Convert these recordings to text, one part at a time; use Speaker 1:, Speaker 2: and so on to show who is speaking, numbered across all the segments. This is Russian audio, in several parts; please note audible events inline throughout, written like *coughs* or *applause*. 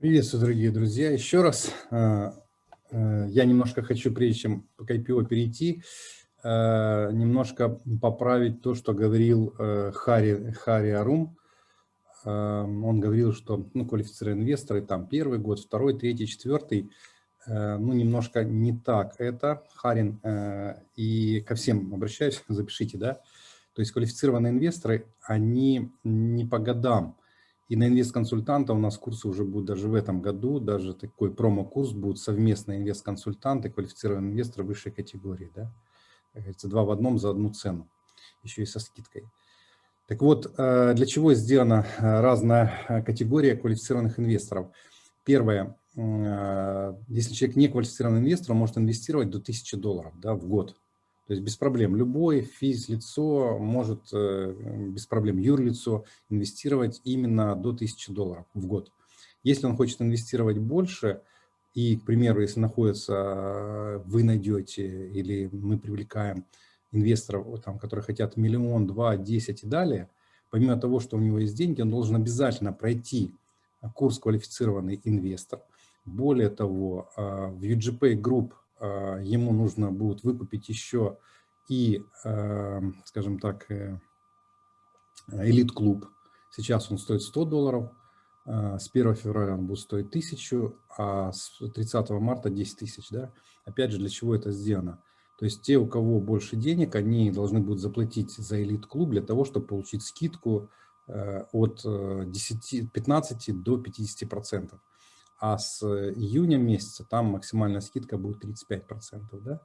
Speaker 1: Приветствую, дорогие друзья. Еще раз э, э, я немножко хочу, прежде чем к IPO перейти, э, немножко поправить то, что говорил Хари, Хари Арум. Он говорил, что ну, квалифицированные инвесторы, там первый год, второй, третий, четвертый, ну, немножко не так это, Харин, и ко всем обращаюсь, *laughs* запишите, да, то есть квалифицированные инвесторы, они не по годам, и на инвест-консультанта у нас курсы уже будут даже в этом году, даже такой промо-курс будут совместные инвест-консультанты, квалифицированные инвесторы высшей категории. Да? Как говорится, два в одном за одну цену, еще и со скидкой. Так вот, э, для чего сделана э, разная э, категория квалифицированных инвесторов? Первое, если человек не квалифицированный инвестор, он может инвестировать до 1000 долларов да, в год. То есть без проблем любой физлицо может э, без проблем юрлицо инвестировать именно до 1000 долларов в год. Если он хочет инвестировать больше, и, к примеру, если находится, вы найдете или мы привлекаем инвесторов, там, которые хотят миллион, два, десять и далее, помимо того, что у него есть деньги, он должен обязательно пройти курс «Квалифицированный инвестор». Более того, э, в UGP Group ему нужно будет выкупить еще и, а, скажем так, э, элит-клуб. Сейчас он стоит 100 долларов, а, с 1 февраля он будет стоить 1000, а с 30 марта 10 тысяч. Да? Опять же, для чего это сделано? То есть те, у кого больше денег, они должны будут заплатить за элит-клуб для того, чтобы получить скидку э, от 10, э, 15 до 50 процентов а с июня месяца там максимальная скидка будет 35%. Да?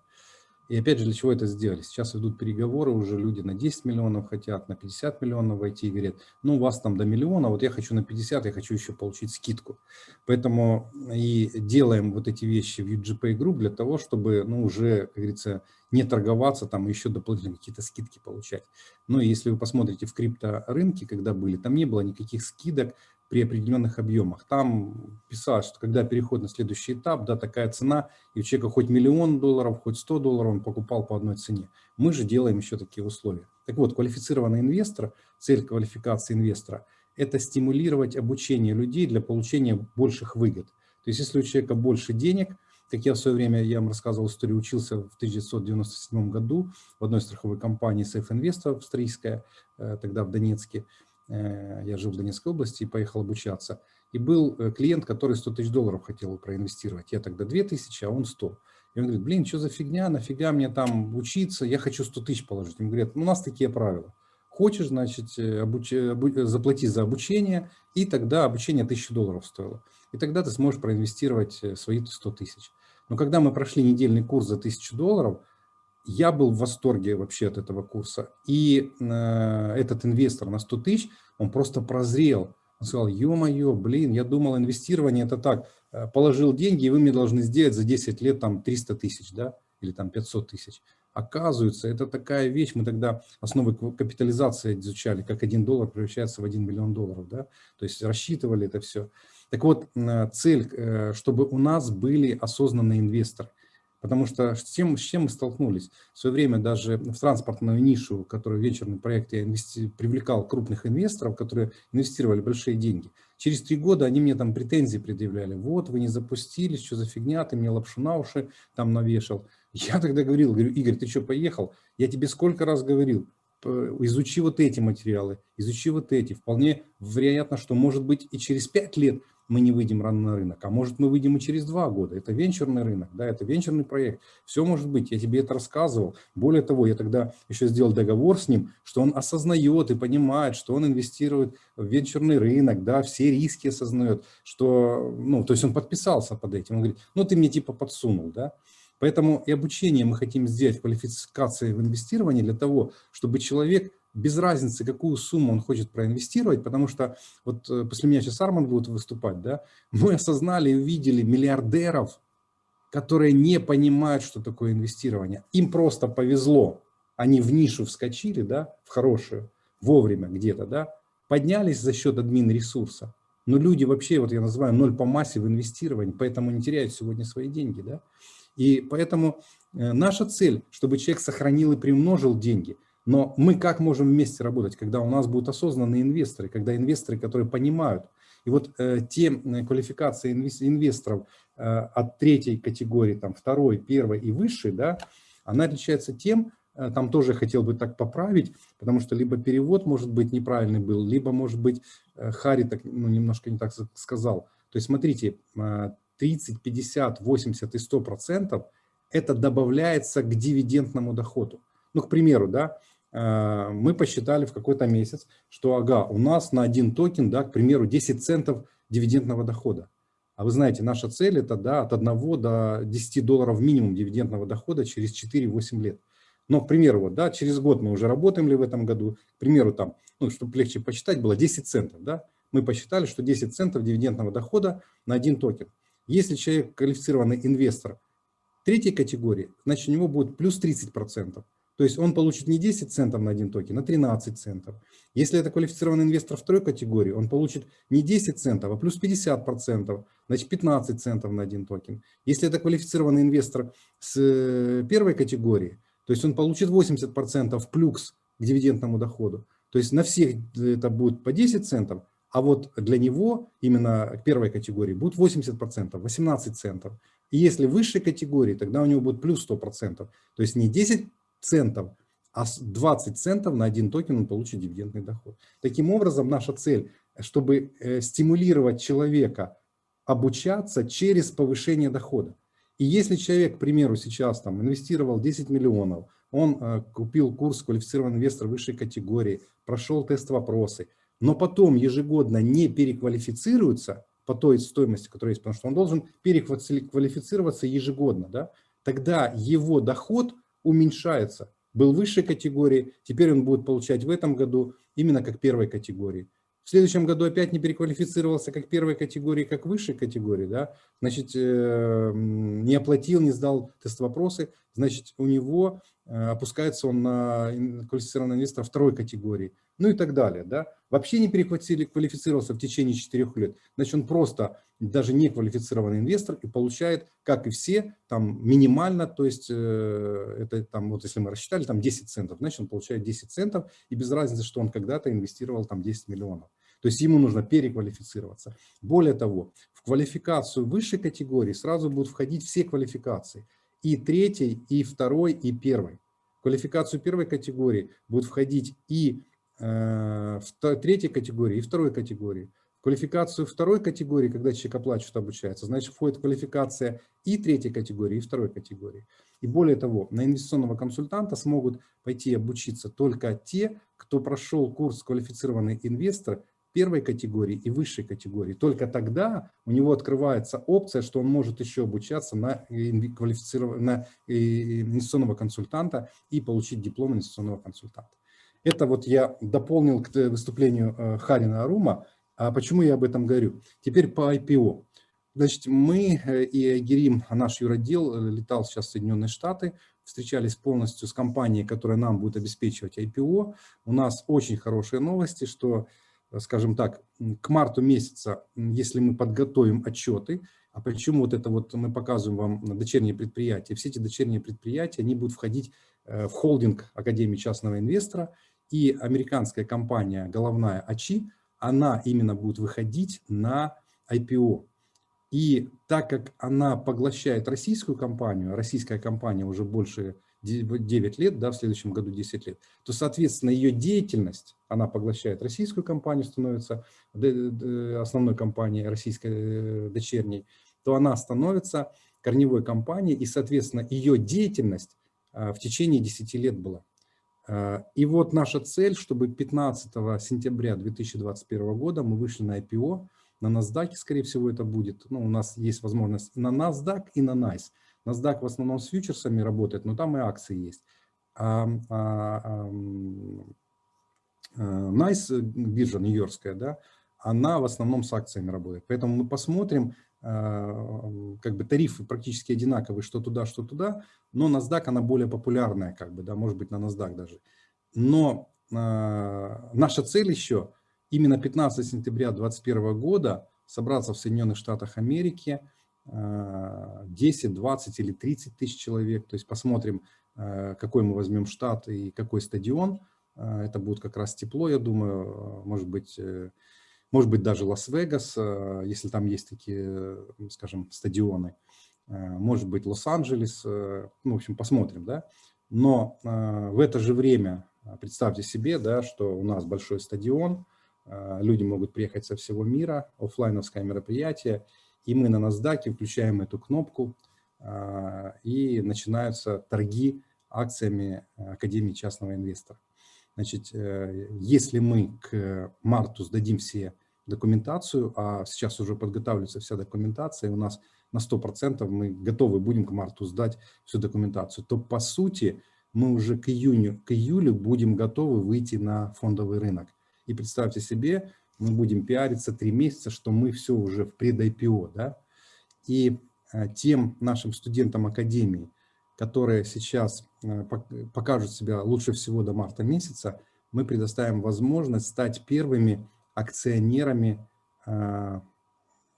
Speaker 1: И опять же, для чего это сделали? Сейчас идут переговоры, уже люди на 10 миллионов хотят, на 50 миллионов войти и говорят, ну у вас там до миллиона, вот я хочу на 50, я хочу еще получить скидку. Поэтому и делаем вот эти вещи в UGPay Group для того, чтобы ну, уже, как говорится, не торговаться, там еще дополнительно какие-то скидки получать. Ну и если вы посмотрите в крипторынке, когда были, там не было никаких скидок, при определенных объемах. Там писалось, что когда переход на следующий этап, да, такая цена, и у человека хоть миллион долларов, хоть 100 долларов он покупал по одной цене. Мы же делаем еще такие условия. Так вот, квалифицированный инвестор, цель квалификации инвестора – это стимулировать обучение людей для получения больших выгод. То есть, если у человека больше денег, как я в свое время, я вам рассказывал историю, учился в 1997 году в одной страховой компании Safe Invest австрийская, э, тогда в Донецке, я жил в Донецкой области и поехал обучаться. И был э, клиент, который 100 тысяч долларов хотел проинвестировать. Я тогда 2 тысячи, а он 100. И он говорит, блин, что за фигня, нафига мне там учиться, я хочу 100 тысяч положить. Ему говорят, ну, у нас такие правила. Хочешь, значит, э, обуч... заплати за обучение, и тогда обучение 1000 долларов стоило. И тогда ты сможешь проинвестировать свои 100 тысяч. Но когда мы прошли недельный курс за 1000 долларов, я был в восторге вообще от этого курса. И э, этот инвестор на 100 тысяч, он просто прозрел. Он сказал, ё-моё, блин, я думал, инвестирование это так, э, положил деньги, и вы мне должны сделать за 10 лет там 300 тысяч, да, или там 500 тысяч. Оказывается, это такая вещь, мы тогда основы капитализации изучали, как 1 доллар превращается в 1 миллион долларов, да, то есть рассчитывали это все. Так вот, э, цель, э, чтобы у нас были осознанные инвесторы. Потому что с чем, с чем мы столкнулись? В свое время даже в транспортную нишу, которую в проекте я инвести... привлекал крупных инвесторов, которые инвестировали большие деньги. Через три года они мне там претензии предъявляли. Вот, вы не запустились, что за фигня, ты мне лапшу на уши там навешал. Я тогда говорил, говорю, Игорь, ты что, поехал? Я тебе сколько раз говорил, изучи вот эти материалы, изучи вот эти. Вполне вероятно, что может быть и через пять лет мы не выйдем рано на рынок, а может мы выйдем и через два года. Это венчурный рынок, да, это венчурный проект. Все может быть, я тебе это рассказывал. Более того, я тогда еще сделал договор с ним, что он осознает и понимает, что он инвестирует в венчурный рынок, да, все риски осознает, что, ну, то есть он подписался под этим. Он говорит, ну ты мне типа подсунул, да. Поэтому и обучение мы хотим сделать, квалификации в инвестировании для того, чтобы человек без разницы, какую сумму он хочет проинвестировать, потому что вот э, после меня сейчас Арман будет выступать, да, *laughs* мы осознали и увидели миллиардеров, которые не понимают, что такое инвестирование. Им просто повезло, они в нишу вскочили, да, в хорошую, вовремя где-то, да, поднялись за счет админ-ресурса. Но люди вообще, вот я называю, ноль по массе в инвестировании, поэтому не теряют сегодня свои деньги, да. И поэтому э, наша цель, чтобы человек сохранил и примножил деньги – но мы как можем вместе работать, когда у нас будут осознанные инвесторы, когда инвесторы, которые понимают. И вот э, те квалификации инвесторов э, от третьей категории, там, второй, первой и высшей, да, она отличается тем, э, там тоже хотел бы так поправить, потому что либо перевод, может быть, неправильный был, либо, может быть, э, Хари так, ну, немножко не так сказал. То есть, смотрите, 30, 50, 80 и 100 процентов – это добавляется к дивидендному доходу. Ну, к примеру, да, э, мы посчитали в какой-то месяц, что, ага, у нас на один токен, да, к примеру, 10 центов дивидендного дохода. А вы знаете, наша цель это да, от 1 до 10 долларов минимум дивидендного дохода через 4-8 лет. Но, к примеру, вот, да, через год мы уже работаем ли в этом году, к примеру, там, ну, чтобы легче посчитать, было 10 центов. Да? Мы посчитали, что 10 центов дивидендного дохода на один токен. Если человек квалифицированный инвестор третьей категории, значит у него будет плюс 30%. То есть он получит не 10 центов на один токен, а 13 центов. Если это квалифицированный инвестор второй категории, он получит не 10 центов, а плюс 50%, значит 15 центов на один токен. Если это квалифицированный инвестор с э, первой категории, то есть он получит 80% плюс к дивидендному доходу. То есть на всех это будет по 10 центов, а вот для него именно первой категории будет 80%, 18 центов. И если высшей категории, тогда у него будет плюс 100%. То есть не 10 центов, а 20 центов на один токен он получит дивидендный доход. Таким образом, наша цель, чтобы э, стимулировать человека обучаться через повышение дохода. И если человек, к примеру, сейчас там инвестировал 10 миллионов, он э, купил курс квалифицированный инвестор высшей категории, прошел тест-вопросы, но потом ежегодно не переквалифицируется по той стоимости, которая есть, потому что он должен переквалифицироваться ежегодно, да, тогда его доход уменьшается. Был высшей категории, теперь он будет получать в этом году именно как первой категории. В следующем году опять не переквалифицировался как первой категории, как высшей категории, да, значит, э, не оплатил, не сдал тест-вопросы, значит, у него э, опускается он на квалифицированного инвестора второй категории ну и так далее. Да? Вообще не переквалифицировался в течение 4 лет, значит он просто даже не квалифицированный инвестор и получает, как и все, там минимально, то есть э, это там, вот если мы рассчитали, там 10 центов, значит он получает 10 центов и без разницы, что он когда-то инвестировал там 10 миллионов. То есть ему нужно переквалифицироваться. Более того, в квалификацию высшей категории сразу будут входить все квалификации. И третьей, и второй, и первой. В квалификацию первой категории будут входить и в третьей категории и второй категории. Квалификацию второй категории, когда человек оплачивает, обучается, значит, входит квалификация и третьей категории, и второй категории. И более того, на инвестиционного консультанта смогут пойти обучиться только те, кто прошел курс квалифицированный инвестор первой категории и высшей категории. Только тогда у него открывается опция, что он может еще обучаться на, квалифицированного, на инвестиционного консультанта и получить диплом инвестиционного консультанта. Это вот я дополнил к выступлению э, Харина Арума. А почему я об этом говорю? Теперь по IPO. Значит, мы э, и Герим, наш юродел, э, летал сейчас в Соединенные Штаты, встречались полностью с компанией, которая нам будет обеспечивать IPO. У нас очень хорошие новости, что, скажем так, к марту месяца, если мы подготовим отчеты, а почему вот это вот мы показываем вам дочерние предприятия, все эти дочерние предприятия, они будут входить в холдинг Академии частного инвестора, и американская компания головная АЧИ, она именно будет выходить на IPO. И так как она поглощает российскую компанию, российская компания уже больше 9 лет, да, в следующем году 10 лет, то, соответственно, ее деятельность, она поглощает российскую компанию, становится основной компанией российской э, дочерней, то она становится корневой компанией, и, соответственно, ее деятельность а, в течение 10 лет была. Э, и вот наша цель, чтобы 15 сентября 2021 года мы вышли на IPO, на NASDAQ, скорее всего, это будет. Ну, у нас есть возможность на NASDAQ и на NICE. NASDAQ в основном с фьючерсами работает, но там и акции есть. А, а, а, NICE, биржа нью-йоркская, да, она в основном с акциями работает. Поэтому мы посмотрим, как бы тарифы практически одинаковые, что туда, что туда, но NASDAQ, она более популярная, как бы, да, может быть, на NASDAQ даже. Но э, наша цель еще, именно 15 сентября 2021 года, собраться в Соединенных Штатах Америки, э, 10, 20 или 30 тысяч человек, то есть посмотрим, э, какой мы возьмем штат и какой стадион, э, это будет как раз тепло, я думаю, может быть, может быть, даже Лас-Вегас, если там есть такие, скажем, стадионы, может быть, Лос-Анджелес, ну, в общем, посмотрим, да. Но в это же время представьте себе, да, что у нас большой стадион, люди могут приехать со всего мира, офлайновское мероприятие, и мы на NASDAQ включаем эту кнопку, и начинаются торги акциями Академии частного инвестора. Значит, э, если мы к марту сдадим все документацию, а сейчас уже подготавливается вся документация, и у нас на 100% мы готовы будем к марту сдать всю документацию, то по сути мы уже к июню, к июлю будем готовы выйти на фондовый рынок. И представьте себе, мы будем пиариться три месяца, что мы все уже в пред-IPO. Да? И э, тем нашим студентам Академии, которые сейчас э, покажут себя лучше всего до марта месяца, мы предоставим возможность стать первыми акционерами э,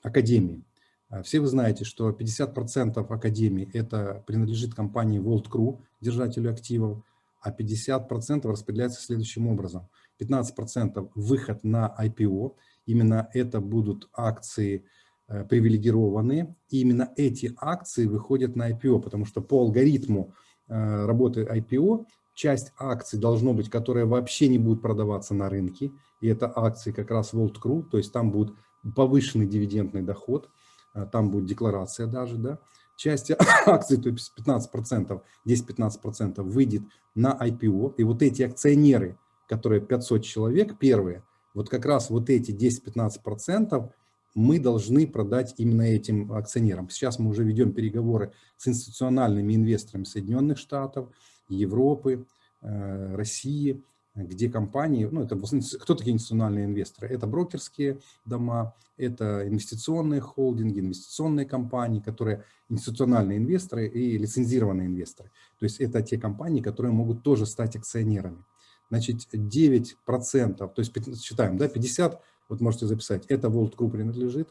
Speaker 1: Академии. А все вы знаете, что 50% Академии это принадлежит компании World Crew, держателю активов, а 50% распределяется следующим образом. 15% выход на IPO, именно это будут акции Э, привилегированные. И именно эти акции выходят на IPO, потому что по алгоритму э, работы IPO часть акций должно быть, которые вообще не будут продаваться на рынке. И это акции как раз World Crew, то есть там будет повышенный дивидендный доход, э, там будет декларация даже, да. Часть *coughs* акций, то есть 15%, 10-15% выйдет на IPO. И вот эти акционеры, которые 500 человек, первые, вот как раз вот эти 10-15% мы должны продать именно этим акционерам. Сейчас мы уже ведем переговоры с институциональными инвесторами Соединенных Штатов, Европы, э, России, где компании, ну это кто такие институциональные инвесторы? Это брокерские дома, это инвестиционные холдинги, инвестиционные компании, которые институциональные инвесторы и лицензированные инвесторы. То есть это те компании, которые могут тоже стать акционерами. Значит, 9%, то есть считаем, да, 50 вот можете записать, это World Group принадлежит,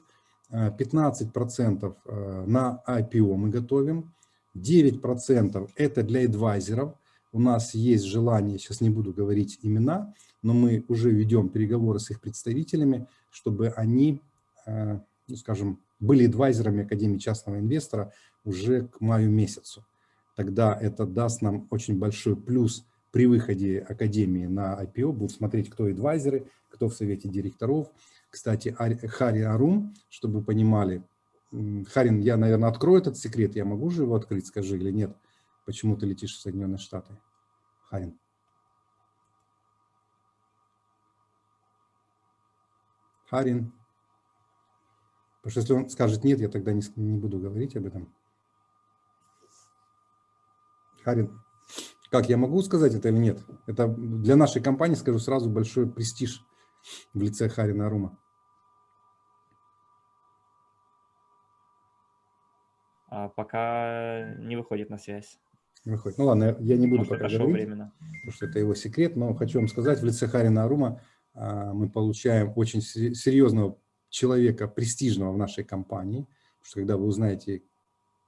Speaker 1: 15% э, э, на IPO мы готовим, 9% это для адвайзеров, у нас есть желание, сейчас не буду говорить имена, но мы уже ведем переговоры с их представителями, чтобы они, э, ну, скажем, были адвайзерами Академии частного инвестора уже к маю месяцу. Тогда это даст нам очень большой плюс при выходе Академии на IPO, будут смотреть, кто адвайзеры, кто в совете директоров. Кстати, Хари Арум, чтобы вы понимали, Харин, я, наверное, открою этот секрет, я могу же его открыть, скажи, или нет? Почему ты летишь в Соединенные Штаты? Харин. Харин. Потому что если он скажет нет, я тогда не, не буду говорить об этом. Харин, как я могу сказать это или нет? Это для нашей компании, скажу сразу, большой престиж в лице Харина Арума?
Speaker 2: А пока не выходит на связь.
Speaker 1: Выходит. Ну ладно, я не буду Может, пока говорить, временно. потому что это его секрет, но хочу вам сказать, в лице Харина Арума а, мы получаем очень серьезного человека, престижного в нашей компании, потому что когда вы узнаете,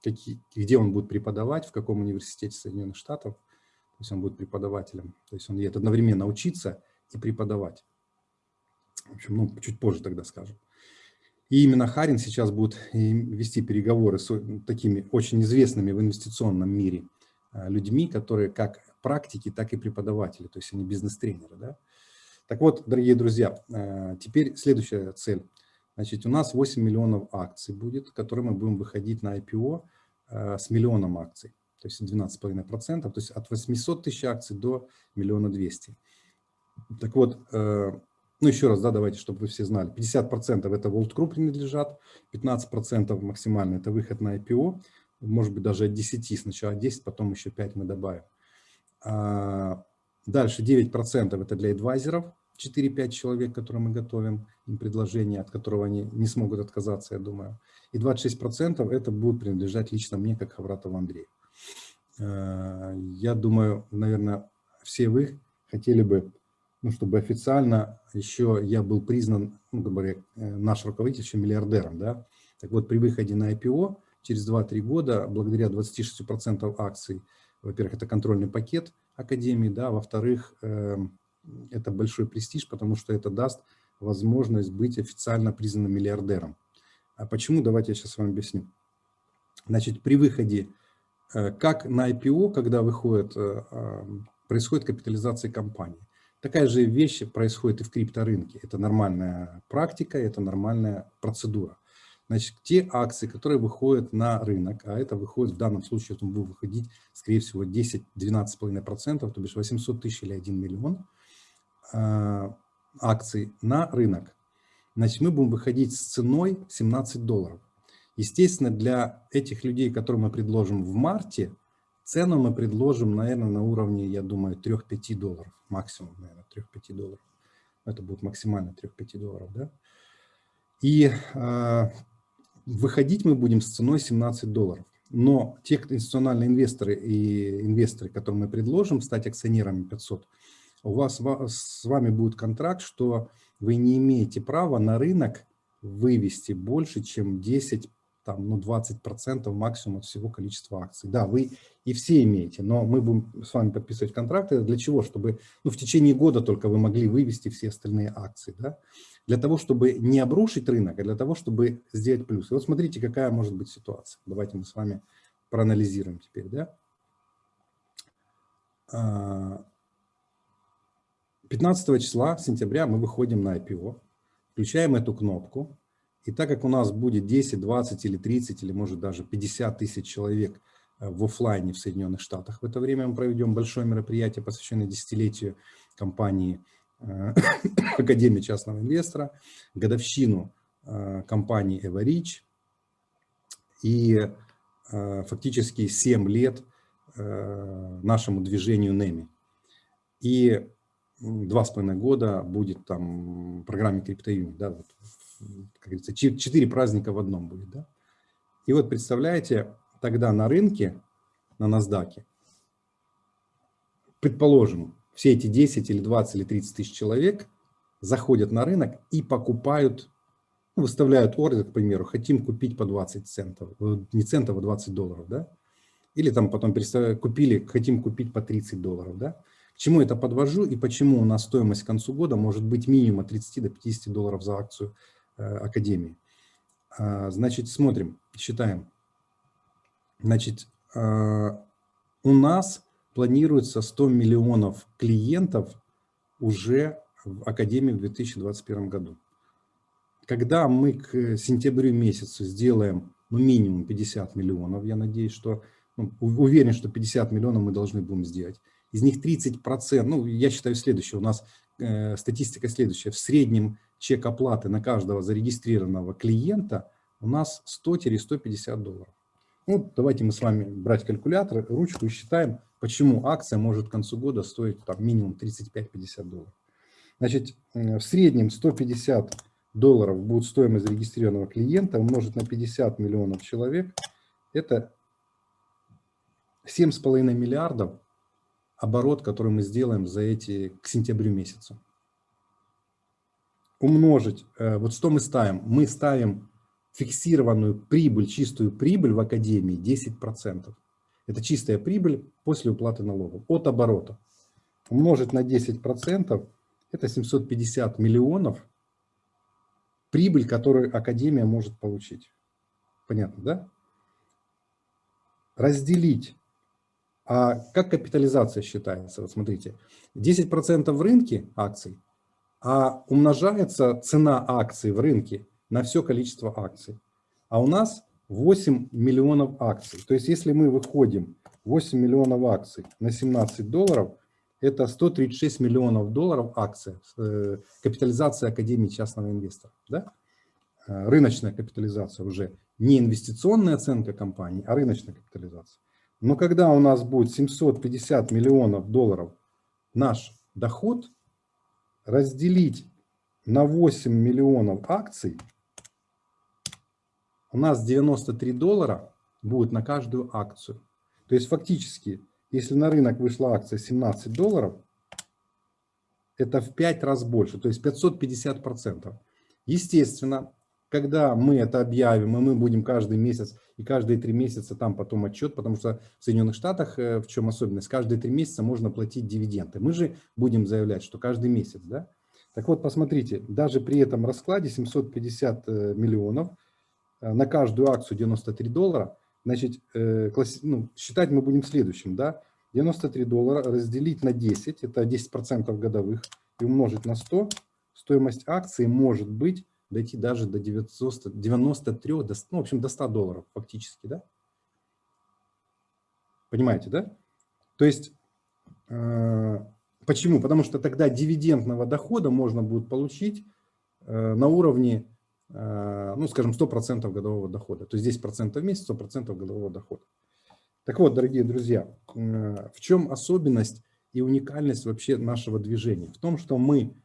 Speaker 1: какие, где он будет преподавать, в каком университете Соединенных Штатов, то есть он будет преподавателем, то есть он едет одновременно учиться и преподавать. В общем, ну, чуть позже тогда скажем. И именно Харин сейчас будет вести переговоры с такими очень известными в инвестиционном мире людьми, которые как практики, так и преподаватели, то есть они бизнес-тренеры. Да? Так вот, дорогие друзья, а, теперь следующая цель. Значит, у нас 8 миллионов акций будет, которые мы будем выходить на IPO а, с миллионом акций, то есть 12,5%, то есть от 800 тысяч акций до миллиона двести. Так вот, ну, еще раз, да, давайте, чтобы вы все знали, 50% это World Group принадлежат, 15% максимально это выход на IPO, может быть, даже от 10, сначала 10, потом еще 5 мы добавим. А, дальше 9% это для адвайзеров, 4-5 человек, которые мы готовим, им предложение, от которого они не смогут отказаться, я думаю. И 26% это будет принадлежать лично мне, как Хавратову Андрею. А, я думаю, наверное, все вы хотели бы ну, чтобы официально еще я был признан, ну, говоря, э, наш руководитель еще миллиардером, да. Так вот, при выходе на IPO через 2-3 года, благодаря 26% акций, во-первых, это контрольный пакет Академии, да, во-вторых, э, это большой престиж, потому что это даст возможность быть официально признанным миллиардером. А почему? Давайте я сейчас вам объясню. Значит, при выходе, э, как на IPO, когда выходит, э, происходит капитализация компании. Такая же вещь происходит и в крипторынке. Это нормальная практика, это нормальная процедура. Значит, те акции, которые выходят на рынок, а это выходит в данном случае, это будет выходить, скорее всего, 10-12,5%, то бишь 800 тысяч или 1 миллион э, акций на рынок. Значит, мы будем выходить с ценой 17 долларов. Естественно, для этих людей, которым мы предложим в марте, цену мы предложим, наверное, на уровне, я думаю, 3-5 долларов. Максимум, наверное, 3-5 долларов. Это будет максимально 3-5 долларов, да? И э, выходить мы будем с ценой 17 долларов. Но те институциональные инвесторы и инвесторы, которым мы предложим стать акционерами 500, у вас с вами будет контракт, что вы не имеете права на рынок вывести больше, чем 10, там, ну, 20% максимум от всего количества акций. Да, вы и все имеете, но мы будем с вами подписывать контракты. Для чего? Чтобы ну, в течение года только вы могли вывести все остальные акции. Да? для того, чтобы не обрушить рынок, а для того, чтобы сделать плюс. И вот смотрите, какая может быть ситуация. Давайте мы с вами проанализируем теперь. Да? 15 а, числа сентября мы выходим на IPO, включаем эту кнопку, и так как у нас будет 10, 20 или 30, или может даже 50 тысяч человек э, в офлайне в Соединенных Штатах, в это время мы проведем большое мероприятие, посвященное десятилетию компании Э, *coughs* Академии частного инвестора, годовщину э, компании Эварич и фактически 7 лет нашему движению НЕМИ. И два с половиной года будет там программе криптоюни, да, вот, как говорится, четыре праздника в одном будет, да. И вот представляете, тогда на рынке, на NASDAQ, предположим, все эти 10 или 20 или 30 тысяч человек заходят на рынок и покупают, ну, выставляют ордер, к примеру, хотим купить по 20 центов, э, не центов, а 20 долларов, да? Или там потом купили, хотим купить по 30 долларов, да? К чему это подвожу и почему у нас стоимость к концу года может быть минимум от 30 до 50 долларов за акцию Академии. А, значит, смотрим, считаем. Значит, э, у нас планируется 100 миллионов клиентов уже в Академии в 2021 году. Когда мы к сентябрю месяцу сделаем ну, минимум 50 миллионов, я надеюсь, что, ну, уверен, что 50 миллионов мы должны будем сделать. Из них 30%, ну, я считаю следующее, у нас э, статистика следующая, в среднем чек оплаты на каждого зарегистрированного клиента у нас 100-150 долларов. Ну, давайте мы с вами брать калькулятор, ручку и считаем, почему акция может к концу года стоить там, минимум 35-50 долларов. Значит, в среднем 150 долларов будет стоимость зарегистрированного клиента умножить на 50 миллионов человек. Это 7,5 миллиардов оборот, который мы сделаем за эти к сентябрю месяцу. Умножить, э, вот что мы ставим? Мы ставим фиксированную прибыль, чистую прибыль в Академии 10%. Это чистая прибыль после уплаты налогов от оборота. Умножить на 10% это 750 миллионов прибыль, которую Академия может получить. Понятно, да? Разделить. А как капитализация считается? Вот смотрите, 10% в рынке акций, а умножается цена акций в рынке на все количество акций. А у нас 8 миллионов акций. То есть если мы выходим 8 миллионов акций на 17 долларов, это 136 миллионов долларов акция, э, капитализация Академии частного инвестора. Да? Э, рыночная капитализация уже не инвестиционная оценка компании, а рыночная капитализация. Но когда у нас будет 750 миллионов долларов наш доход, разделить на 8 миллионов акций – у нас 93 доллара будет на каждую акцию. То есть фактически, если на рынок вышла акция 17 долларов, это в 5 раз больше, то есть 550%. Естественно, когда мы это объявим, и мы будем каждый месяц и каждые три месяца там потом отчет, потому что в Соединенных Штатах, э, в чем особенность, каждые три месяца можно платить дивиденды. Мы же будем заявлять, что каждый месяц, да? Так вот, посмотрите, даже при этом раскладе 750 э, миллионов, э, на каждую акцию 93 доллара, значит, э, ну, считать мы будем следующим, да, 93 доллара разделить на 10, это 10% годовых, и умножить на 100, стоимость акции может быть дойти даже до 90, 93, до, ну, в общем, до 100 долларов фактически, да? Понимаете, да? То есть, э, почему? Потому что тогда дивидендного дохода можно будет получить э, на уровне, э, ну, скажем, 100% годового дохода. То есть 10% в месяц, 100% годового дохода. Так вот, дорогие друзья, э, в чем особенность и уникальность вообще нашего движения? В том, что мы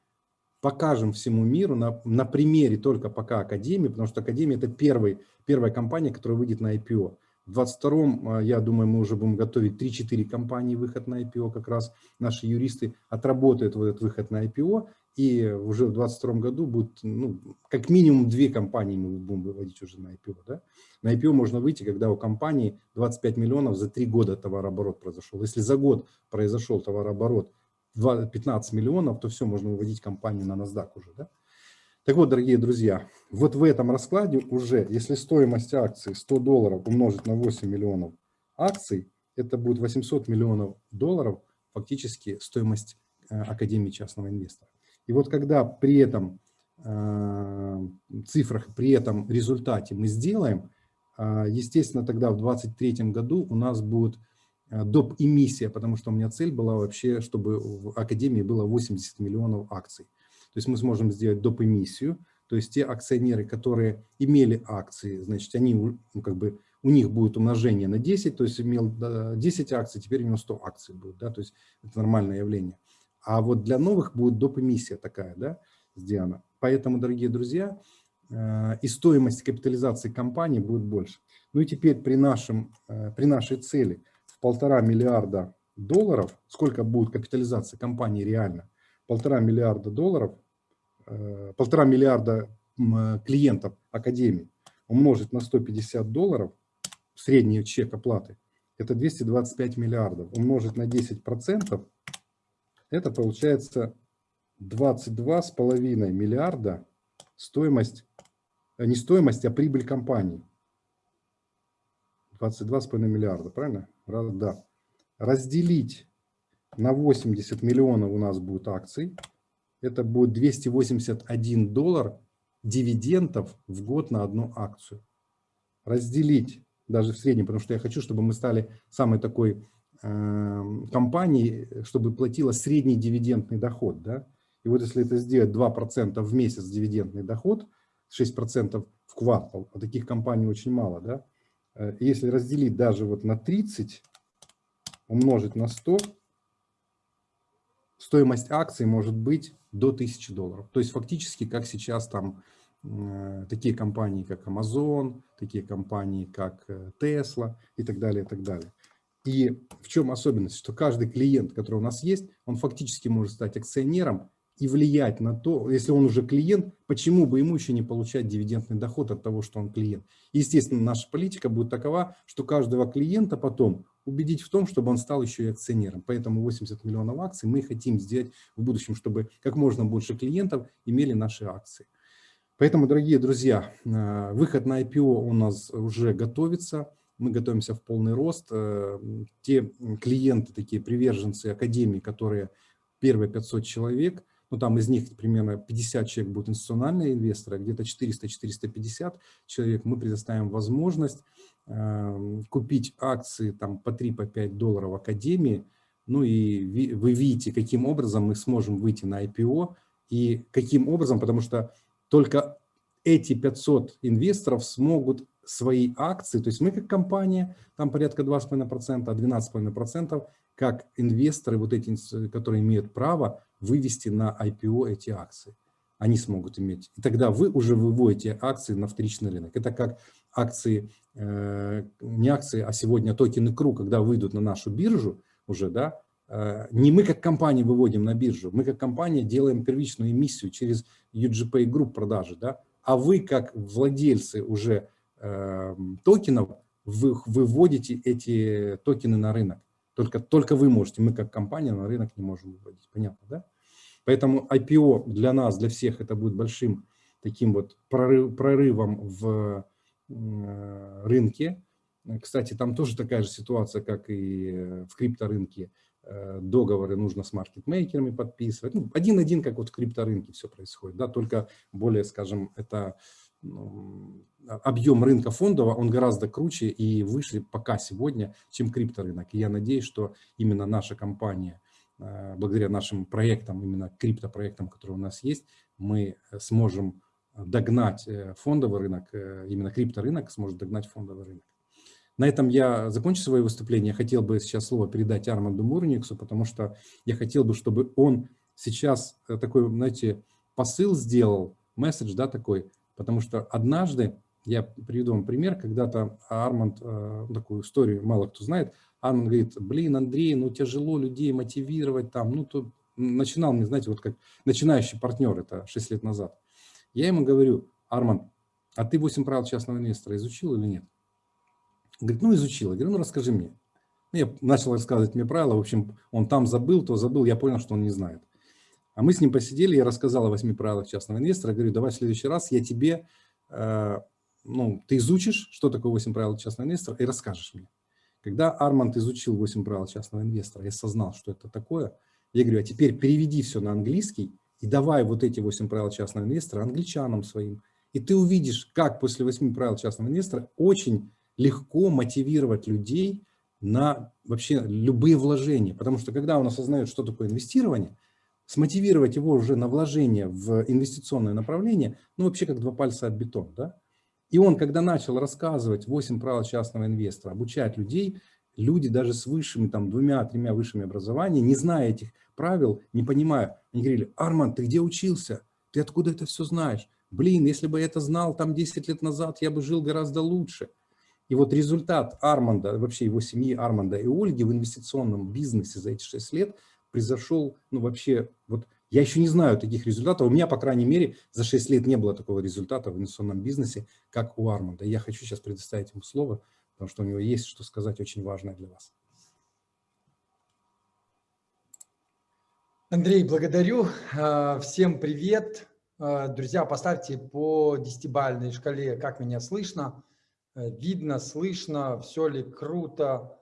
Speaker 1: покажем всему миру на, на примере только пока Академии, потому что Академия – это первый, первая компания, которая выйдет на IPO. В 2022, я думаю, мы уже будем готовить 3-4 компании выход на IPO, как раз наши юристы отработают вот этот выход на IPO, и уже в 2022 году будет, ну, как минимум две компании мы будем выводить уже на IPO. Да? На IPO можно выйти, когда у компании 25 миллионов за три года товарооборот произошел. Если за год произошел товарооборот 15 миллионов, то все, можно выводить компанию на NASDAQ уже. Да? Так вот, дорогие друзья, вот в этом раскладе уже, если стоимость акций 100 долларов умножить на 8 миллионов акций, это будет 800 миллионов долларов, фактически стоимость э, Академии частного инвестора. И вот когда при этом э, цифрах, при этом результате мы сделаем, э, естественно, тогда в 2023 году у нас будет доп. эмиссия, потому что у меня цель была вообще, чтобы в Академии было 80 миллионов акций. То есть мы сможем сделать доп. эмиссию, то есть те акционеры, которые имели акции, значит, они, ну, как бы, у них будет умножение на 10, то есть имел 10 акций, теперь у него 100 акций будет, да, то есть это нормальное явление. А вот для новых будет доп. эмиссия такая, да, сделана. Поэтому, дорогие друзья, э, и стоимость капитализации компании будет больше. Ну и теперь при, нашем, э, при нашей цели – полтора миллиарда долларов, сколько будет капитализация компании реально, полтора миллиарда долларов, э, полтора миллиарда клиентов Академии умножить на 150 долларов, средний чек оплаты, это 225 миллиардов. Умножить на 10 процентов, это получается 22,5 миллиарда стоимость, э, не стоимость, а прибыль компании. 22,5 миллиарда, правильно? Да. Разделить на 80 миллионов у нас будет акций. Это будет 281 доллар дивидендов в год на одну акцию. Разделить даже в среднем, потому что я хочу, чтобы мы стали самой такой э, компанией, чтобы платила средний дивидендный доход. Да? И вот если это сделать 2% в месяц дивидендный доход, 6% в квартал, а таких компаний очень мало, да? Э, если разделить даже вот на 30, умножить на 100, стоимость акций может быть до 1000 долларов. То есть фактически, как сейчас там э, такие компании, как Amazon, такие компании, как э, Tesla и так далее, и так далее. И в чем особенность? Что каждый клиент, который у нас есть, он фактически может стать акционером и влиять на то, если он уже клиент, почему бы ему еще не получать дивидендный доход от того, что он клиент. Естественно, наша политика будет такова, что каждого клиента потом убедить в том, чтобы он стал еще и акционером. Поэтому 80 миллионов акций мы хотим сделать в будущем, чтобы как можно больше клиентов имели наши акции. Поэтому, дорогие друзья, э, выход на IPO у нас уже готовится. Мы готовимся в полный рост. Э, те клиенты, такие приверженцы Академии, которые первые 500 человек – ну там из них примерно 50 человек будут институциональные инвесторы, где-то 400-450 человек, мы предоставим возможность э, купить акции там по 3-5 по долларов Академии, ну и вы видите, каким образом мы сможем выйти на IPO и каким образом, потому что только эти 500 инвесторов смогут свои акции, то есть мы как компания, там порядка 2,5%, а 12,5% как инвесторы, вот эти, которые имеют право вывести на IPO эти акции. Они смогут иметь. И тогда вы уже выводите акции на вторичный рынок. Это как акции, э, не акции, а сегодня токены КРУ, когда выйдут на нашу биржу уже, да, э, не мы как компания выводим на биржу, мы как компания делаем первичную эмиссию через UGPay Group продажи, да, а вы как владельцы уже э, токенов, вы выводите эти токены на рынок. Только, только вы можете, мы как компания на рынок не можем выводить. Понятно, да? Поэтому IPO для нас, для всех, это будет большим таким вот прорыв, прорывом в э, рынке. Кстати, там тоже такая же ситуация, как и в крипторынке. Э, договоры нужно с маркетмейкерами подписывать. Ну, один-один, как вот в крипторынке все происходит, да, только более, скажем, это ну, объем рынка фондового, он гораздо круче и выше пока сегодня, чем крипторынок. И я надеюсь, что именно наша компания, э, благодаря нашим проектам, именно криптопроектам, которые у нас есть, мы сможем догнать э, фондовый рынок, именно крипторынок сможет догнать фондовый рынок. На этом я закончу свое выступление. Хотел бы сейчас слово передать Арманду Мурниксу, потому что я хотел бы, чтобы он сейчас э, такой, знаете, посыл сделал, месседж, да, такой, потому что однажды, я приведу вам пример, когда-то Арманд, э, такую историю мало кто знает, Арманд говорит, блин, Андрей, ну тяжело людей мотивировать там, ну, то начинал мне, знаете, вот как начинающий партнер, это 6 лет назад. Я ему говорю, Арманд, а ты 8 правил частного инвестора изучил или нет? Говорит, ну изучил. Я говорю, ну расскажи мне. Ну, я начал рассказывать мне правила. В общем, он там забыл, то забыл. Я понял, что он не знает. А мы с ним посидели, я рассказал о восьми правилах частного инвестора. Говорю, давай в следующий раз я тебе, э, ну, ты изучишь, что такое 8 правил частного инвестора, и расскажешь мне. Когда Арманд изучил 8 правил частного инвестора, я осознал, что это такое, я говорю, а теперь переведи все на английский и давай вот эти 8 правил частного инвестора англичанам своим. И ты увидишь, как после 8 правил частного инвестора очень легко мотивировать людей на вообще любые вложения. Потому что когда он осознает, что такое инвестирование, смотивировать его уже на вложение в инвестиционное направление, ну вообще как два пальца от бетона. Да? И он, когда начал рассказывать 8 правил частного инвестора, обучать людей, люди даже с высшими, там, двумя-тремя высшими образованиями, не зная этих правил, не понимая, они говорили, Арман, ты где учился? Ты откуда это все знаешь? Блин, если бы я это знал там 10 лет назад, я бы жил гораздо лучше. И вот результат Арманда, вообще его семьи Арманда и Ольги в инвестиционном бизнесе за эти 6 лет произошел, ну вообще, вот я еще не знаю таких результатов. У меня, по крайней мере, за 6 лет не было такого результата в инвестиционном бизнесе, как у Арманда. Я хочу сейчас предоставить ему слово, потому что у него есть что сказать очень важное для вас.
Speaker 3: Андрей, благодарю. А, всем привет. А, друзья, поставьте по десятибальной шкале, как меня слышно. Э, видно, слышно, все ли круто.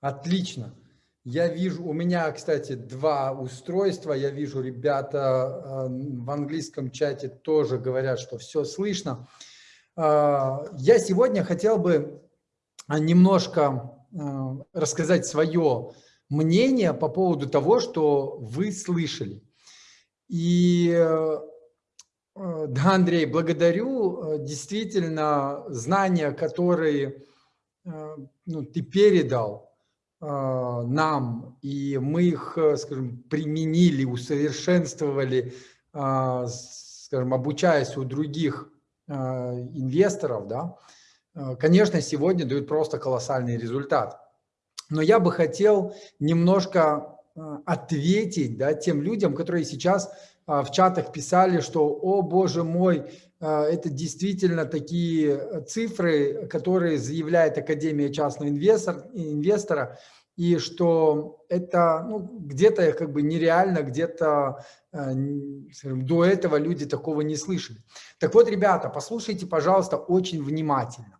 Speaker 3: Отлично. Я вижу, у меня, кстати, два устройства. Я вижу, ребята в английском чате тоже говорят, что все слышно. А, я сегодня хотел бы немножко а, рассказать свое мнение по поводу того, что вы слышали. И э, Э, да, Андрей, благодарю. Э, действительно, знания, которые э, ну, ты передал нам, и мы их, скажем, применили, усовершенствовали, скажем, обучаясь у других инвесторов, да, конечно, сегодня дают просто колоссальный результат. Но я бы хотел немножко ответить да, тем людям, которые сейчас а, в чатах писали, что, о боже мой, а, это действительно такие цифры, которые заявляет Академия частного инвестор, инвестора, и что это ну, где-то как бы нереально, где-то а, до этого люди такого не слышали. Так вот, ребята, послушайте, пожалуйста, очень внимательно.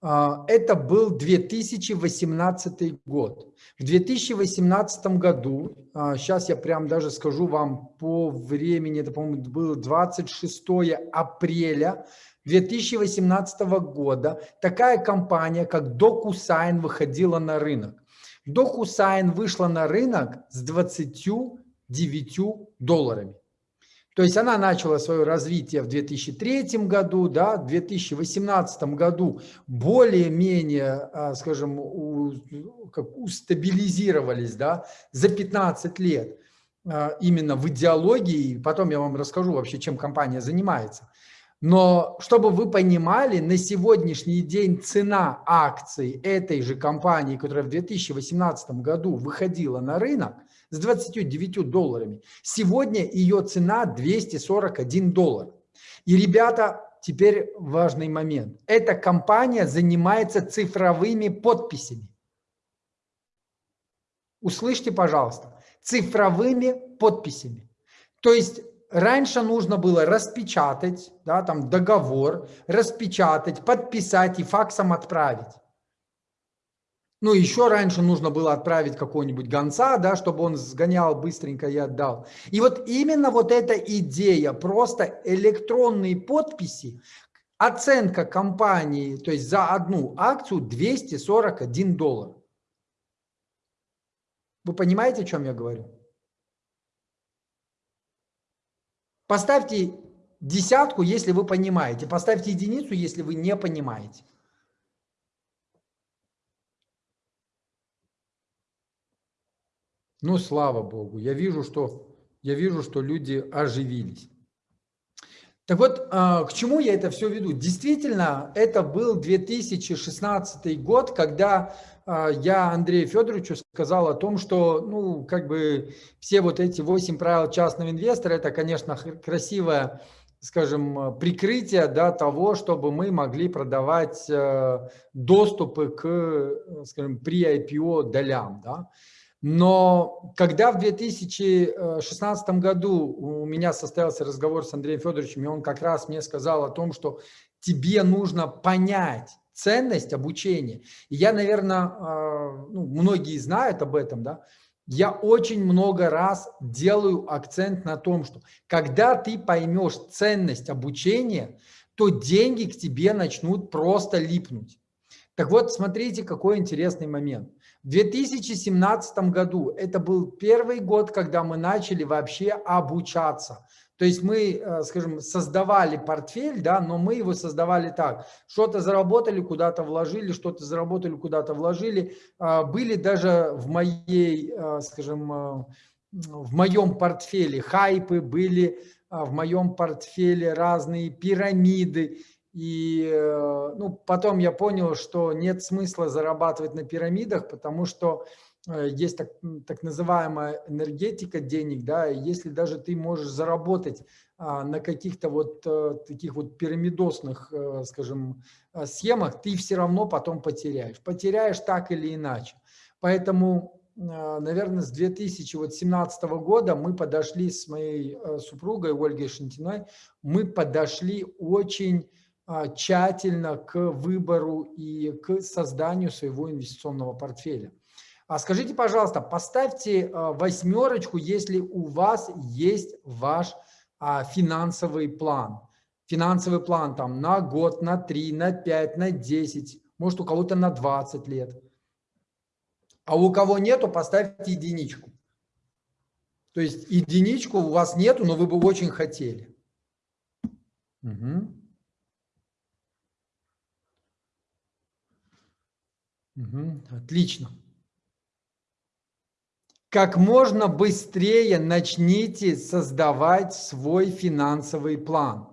Speaker 3: Это был 2018 год. В 2018 году, сейчас а, я прям даже скажу вам по времени, это, по-моему, было 26 апреля 2018 года, такая компания, как DocuSign, выходила на рынок. DocuSign вышла на рынок с 29 долларами. То есть она начала свое развитие в 2003 году, да, в 2018 году более-менее, а, скажем, у, как устабилизировались да, за 15 лет а, именно в идеологии. Потом я вам расскажу вообще, чем компания занимается. Но чтобы вы понимали, на сегодняшний день цена акций этой же компании, которая в 2018 году выходила на рынок, с 29 долларами. Сегодня ее цена 241 доллар. И, ребята, теперь важный момент. Эта компания занимается цифровыми подписями. Услышьте, пожалуйста. цифровыми подписями. То есть раньше нужно было распечатать, да, там договор, распечатать, подписать и факсом отправить. Ну, еще раньше нужно было отправить какого-нибудь гонца, да, чтобы он сгонял быстренько и отдал. И вот именно вот эта идея, просто электронные подписи, оценка компании, то есть за одну акцию 241 доллар. Вы понимаете, о чем я говорю? Поставьте десятку, если вы понимаете. Поставьте единицу, если вы не понимаете. Ну, слава Богу, я вижу, что, я вижу, что люди оживились. Так вот, а, к чему я это все веду? Действительно, это был 2016 год, когда а, я Андрею Федоровичу сказал о том, что, ну, как бы все вот эти 8 правил частного инвестора, это, конечно, красивое, скажем, прикрытие да, того, чтобы мы могли продавать э, доступы к, скажем, при IPO долям. Да. Но когда в 2016 году у меня состоялся разговор с Андреем Федоровичем, и он как раз мне сказал о том, что тебе нужно понять ценность обучения. И я, наверное, а, ну, многие знают об этом, да, я очень много раз делаю акцент на том, что когда ты поймешь ценность обучения, то деньги к тебе начнут просто липнуть. Так вот, смотрите, какой интересный момент. В 2017 году это был первый год, когда мы начали вообще обучаться. То есть мы, э, скажем, создавали портфель, да, но мы его создавали так. Что-то заработали, куда-то вложили, что-то заработали, куда-то вложили. А, были даже в моей, э, скажем, э, в моем портфеле хайпы, были в моем портфеле разные пирамиды. И ну, потом я понял, что нет смысла зарабатывать на пирамидах, потому что э, есть так, так называемая энергетика денег, да, если даже ты можешь заработать а, на каких-то вот а, таких вот пирамидосных, а, скажем, схемах, ты все равно потом потеряешь. Потеряешь так или иначе. Поэтому, наверное, с 2017 года мы подошли с моей супругой Ольгой Шантиной, мы подошли очень тщательно к выбору и к созданию своего инвестиционного портфеля. А скажите, пожалуйста, поставьте а, восьмерочку, если у вас есть ваш а, финансовый план. Финансовый план там на год, на 3, на 5, на 10, может у кого-то на 20 лет. А у кого нету, поставьте единичку. То есть единичку у вас нету, но вы бы очень хотели. Угу. Угу, отлично. Как можно быстрее начните создавать свой финансовый план.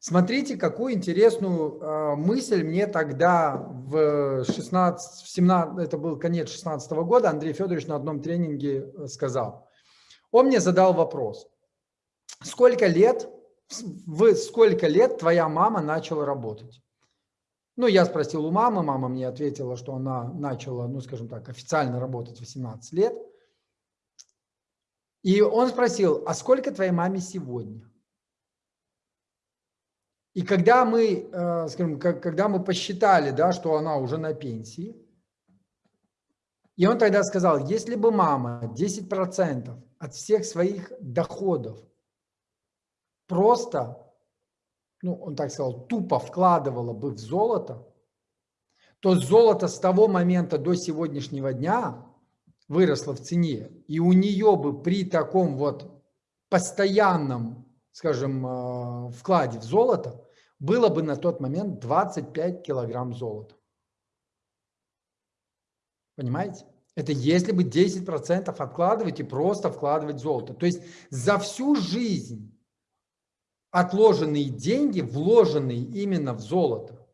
Speaker 3: Смотрите, какую интересную э, мысль мне тогда в 16, в 17, это был конец 16 года, Андрей Федорович на одном тренинге э, сказал. Он мне задал вопрос. Сколько лет, в сколько лет твоя мама начала работать? Ну, я спросил у мамы, мама мне ответила, что она начала, ну, скажем так, официально работать 18 лет. И он спросил, а сколько твоей маме сегодня? И когда мы, э, скажем, когда мы посчитали, да, что она уже на пенсии, и он тогда сказал, если бы мама 10% от всех своих доходов просто ну, он так сказал, тупо вкладывала бы в золото, то золото с того момента до сегодняшнего дня выросло в цене, и у нее бы при таком вот постоянном, скажем, э, вкладе в золото было бы на тот момент 25 килограмм золота. Понимаете? Это если бы 10% откладывать и просто вкладывать золото. То есть за всю жизнь отложенные деньги, вложенные именно в золото,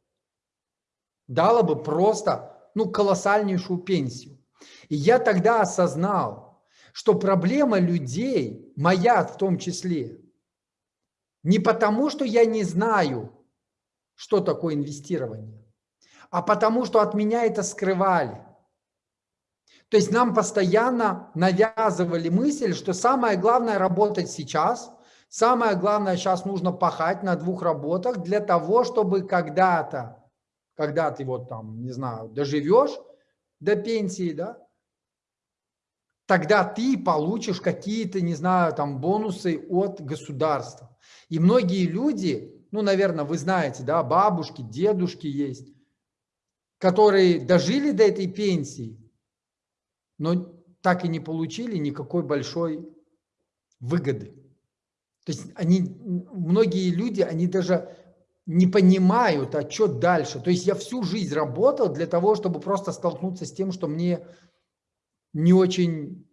Speaker 3: дало бы просто ну, колоссальнейшую пенсию. И я тогда осознал, что проблема людей, моя в том числе, не потому, что я не знаю, что такое инвестирование, а потому, что от меня это скрывали. То есть нам постоянно навязывали мысль, что самое главное работать сейчас, самое главное сейчас нужно пахать на двух работах для того, чтобы когда-то, когда ты вот там, не знаю, доживешь до пенсии, да, тогда ты получишь какие-то, не знаю, там бонусы от государства. И многие люди, ну, наверное, вы знаете, да, бабушки, дедушки есть, которые дожили до этой пенсии, но так и не получили никакой большой выгоды. То есть они, многие люди, они даже не понимают, а что дальше. То есть я всю жизнь работал для того, чтобы просто столкнуться с тем, что мне не очень,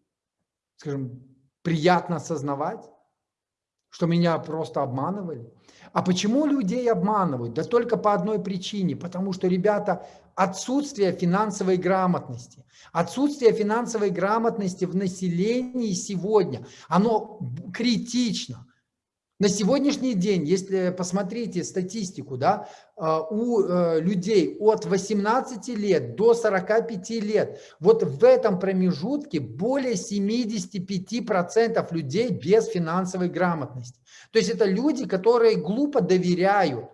Speaker 3: скажем, приятно осознавать, что меня просто обманывали. А почему людей обманывают? Да только по одной причине, потому что, ребята, отсутствие финансовой грамотности. Отсутствие финансовой грамотности в населении сегодня, оно критично. На сегодняшний день, если посмотрите статистику, да, а, у э, людей от 18 лет до 45 лет, вот в этом промежутке более 75% людей без финансовой грамотности. То есть это люди, которые глупо доверяют.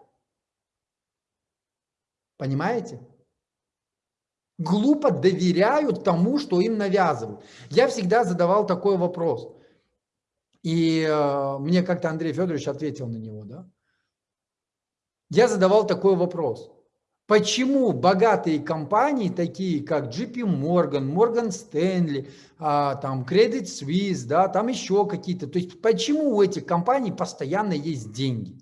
Speaker 3: Понимаете? Глупо доверяют тому, что им навязывают. Я всегда задавал такой вопрос. И э, мне как-то Андрей Федорович ответил на него, да. Я задавал такой вопрос. Почему богатые компании, такие как JP Morgan, Morgan Stanley, а, там Credit Suisse, да, там еще какие-то, то есть почему у этих компаний постоянно есть деньги?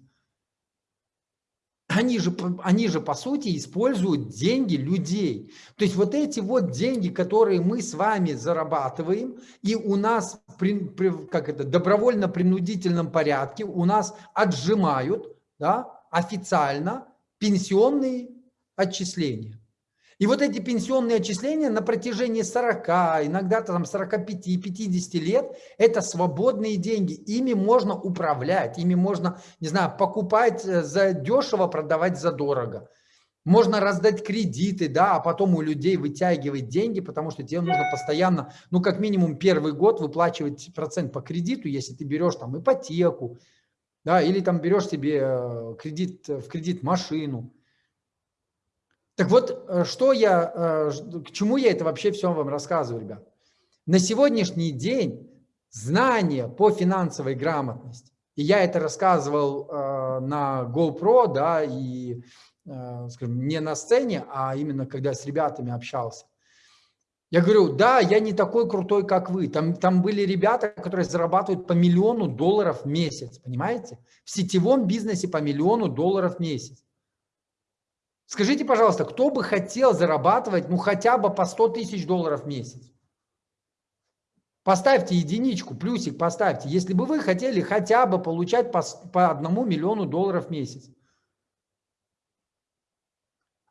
Speaker 3: Они же, они же, по сути, используют деньги людей. То есть вот эти вот деньги, которые мы с вами зарабатываем, и у нас, при, при, как это, добровольно-принудительном порядке у нас отжимают, да, официально пенсионные отчисления. И вот эти пенсионные отчисления на протяжении 40, иногда там 45-50 лет, это свободные деньги. Ими можно управлять, ими можно, не знаю, покупать э, за дешево, продавать за дорого. Можно раздать кредиты, да, а потом у людей вытягивать деньги, потому что тебе нужно постоянно, ну, как минимум первый год выплачивать процент по кредиту, если ты берешь там ипотеку, да, или там берешь себе э, кредит, в кредит машину. Так вот, э, что я, э, к чему я это вообще все вам рассказываю, ребят? На сегодняшний день знания по финансовой грамотности, и я это рассказывал э, на GoPro, да, и, скажем, не на сцене, а именно когда с ребятами общался. Я говорю, да, я не такой крутой, как вы. Там, там были ребята, которые зарабатывают по миллиону долларов в месяц, понимаете? В сетевом бизнесе по миллиону долларов в месяц. Скажите, пожалуйста, кто бы хотел зарабатывать, ну, хотя бы по 100 тысяч долларов в месяц? Поставьте единичку, плюсик поставьте, если бы вы хотели хотя бы получать по, по одному миллиону долларов в месяц.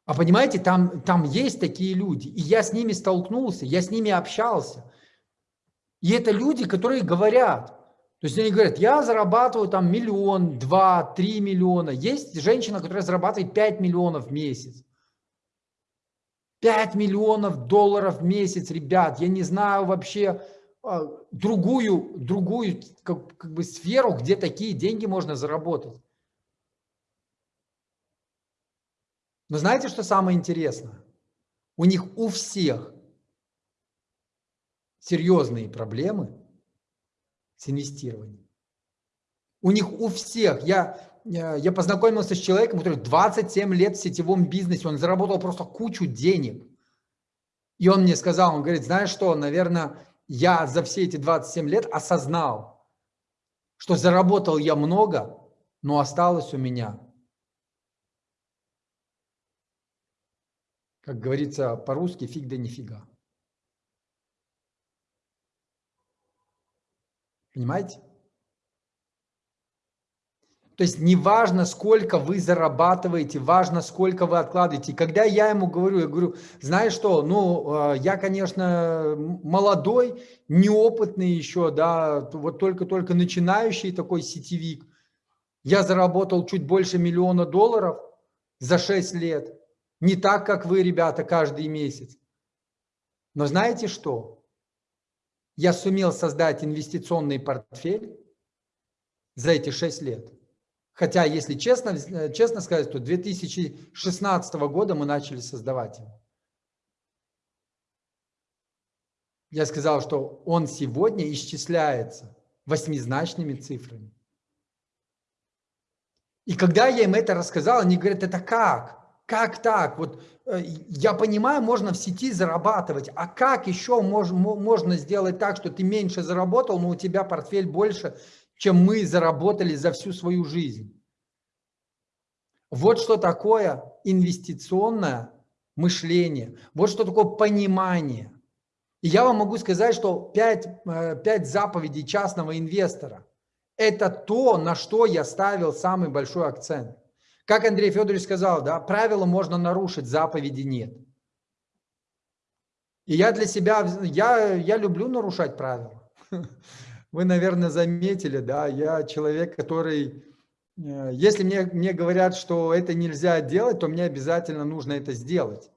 Speaker 3: А понимаете, там, там есть такие люди, и я с ними столкнулся, я с ними общался. И это люди, которые говорят, то есть они говорят, я зарабатываю там миллион, два, три миллиона. Есть женщина, которая зарабатывает 5 миллионов в месяц. 5 миллионов долларов в месяц, ребят, я не знаю вообще а, другую, другую как, как бы сферу, где такие деньги можно заработать. Но знаете, что самое интересное? У них у всех серьезные проблемы с инвестированием. У них у всех, я, я познакомился с человеком, который 27 лет в сетевом бизнесе, он заработал просто кучу денег. И он мне сказал, он говорит, знаешь что, наверное, я за все эти 27 лет осознал, что заработал я много, но осталось у меня, как говорится по-русски, фиг да нифига. Понимаете? То есть не важно, сколько вы зарабатываете, важно, сколько вы откладываете. И когда я ему говорю, я говорю, знаешь что, ну, э, я, конечно, молодой, неопытный еще, да, вот только-только начинающий такой сетевик. Я заработал чуть больше миллиона долларов за 6 лет. Не так, как вы, ребята, каждый месяц. Но знаете что? Я сумел создать инвестиционный портфель за эти 6 лет. Хотя, если честно, э, честно сказать, то 2016 года мы начали создавать его. Я сказал, что он сегодня исчисляется восьмизначными цифрами. И когда я им это рассказал, они говорят, это как? Как так? Вот э, я понимаю, можно в сети зарабатывать, а как еще мож, можно сделать так, что ты меньше заработал, но у тебя портфель больше, чем мы заработали за всю свою жизнь? Вот что такое инвестиционное мышление, вот что такое понимание. И я вам могу сказать, что 5, 5 э, заповедей частного инвестора – это то, на что я ставил самый большой акцент. Как Андрей Федорович сказал, да, правила можно нарушить, заповеди нет. И я для себя, я, я люблю нарушать правила. *laughs* Вы, наверное, заметили, да, я человек, который, э, если мне, мне говорят, что это нельзя делать, то мне обязательно нужно это сделать.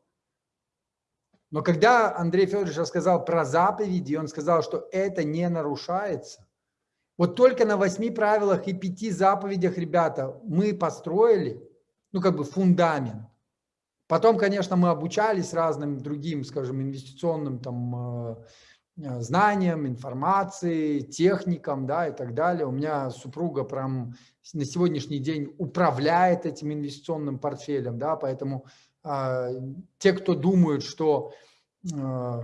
Speaker 3: Но когда Андрей Федорович рассказал про заповеди, он сказал, что это не нарушается. Вот только на восьми правилах и пяти заповедях, ребята, мы построили, ну, как бы фундамент. Потом, конечно, мы обучались разным другим, скажем, инвестиционным там э, э, знаниям, информации, техникам, да, и так далее. У меня супруга прям на сегодняшний день управляет этим инвестиционным портфелем, да, поэтому э, те, кто думают, что, э,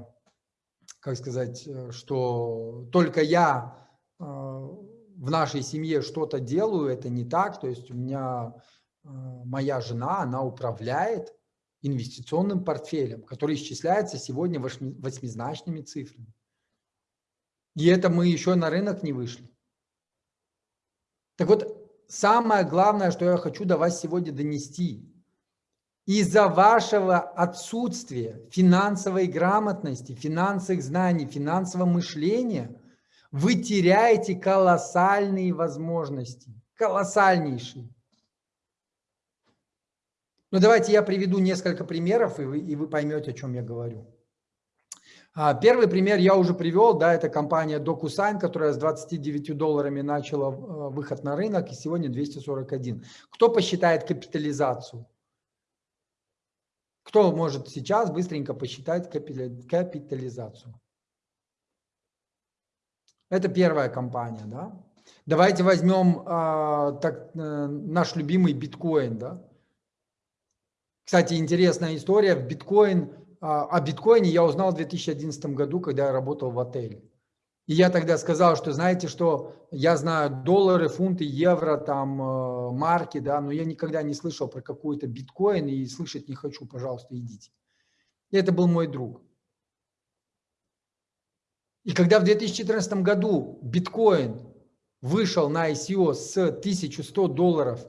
Speaker 3: как сказать, э, что только я в нашей семье что-то делаю, это не так. То есть у меня а, моя жена, она управляет инвестиционным портфелем, который исчисляется сегодня восьмизначными цифрами. И это мы еще на рынок не вышли. Так вот, самое главное, что я хочу до вас сегодня донести. Из-за вашего отсутствия финансовой грамотности, финансовых знаний, финансового мышления – вы теряете колоссальные возможности, колоссальнейшие. Ну, давайте я приведу несколько примеров, и вы, и вы поймете, о чем я говорю. А, первый пример я уже привел, да, это компания DocuSign, которая с 29 долларами начала э, выход на рынок, и сегодня 241. Кто посчитает капитализацию? Кто может сейчас быстренько посчитать капитализацию? Это первая компания, да. Давайте возьмем а, так, а, наш любимый биткоин, да. Кстати, интересная история. Биткоин, а, о биткоине я узнал в 2011 году, когда я работал в отеле. И я тогда сказал, что знаете, что я знаю доллары, фунты, евро, там, э, марки, да, но я никогда не слышал про какой-то биткоин и слышать не хочу, пожалуйста, идите. И это был мой друг. И когда в 2014 году биткоин вышел на ICO с 1100 долларов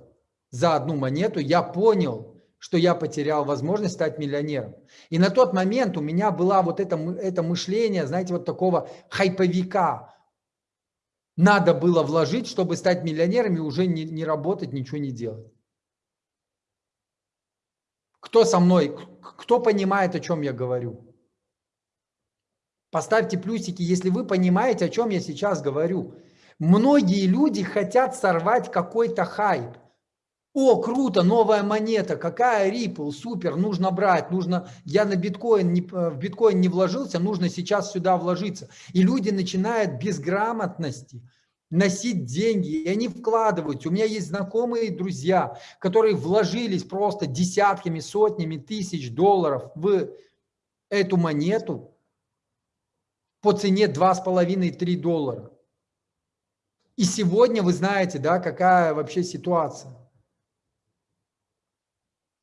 Speaker 3: за одну монету, я понял, что я потерял возможность стать миллионером. И на тот момент у меня было вот это, это мышление, знаете, вот такого хайповика. Надо было вложить, чтобы стать миллионером и уже не, не работать, ничего не делать. Кто со мной, кто понимает, о чем я говорю? Поставьте плюсики, если вы понимаете, о чем я сейчас говорю. Многие люди хотят сорвать какой-то хайп. О, круто, новая монета, какая Ripple, супер, нужно брать, нужно, я на биткоин, не, э, в биткоин не вложился, нужно сейчас сюда вложиться. И люди начинают без грамотности носить деньги, и они вкладываются. У меня есть знакомые друзья, которые вложились просто десятками, сотнями тысяч долларов в эту монету, по цене 2,5-3 доллара. И сегодня вы знаете, да, какая вообще ситуация.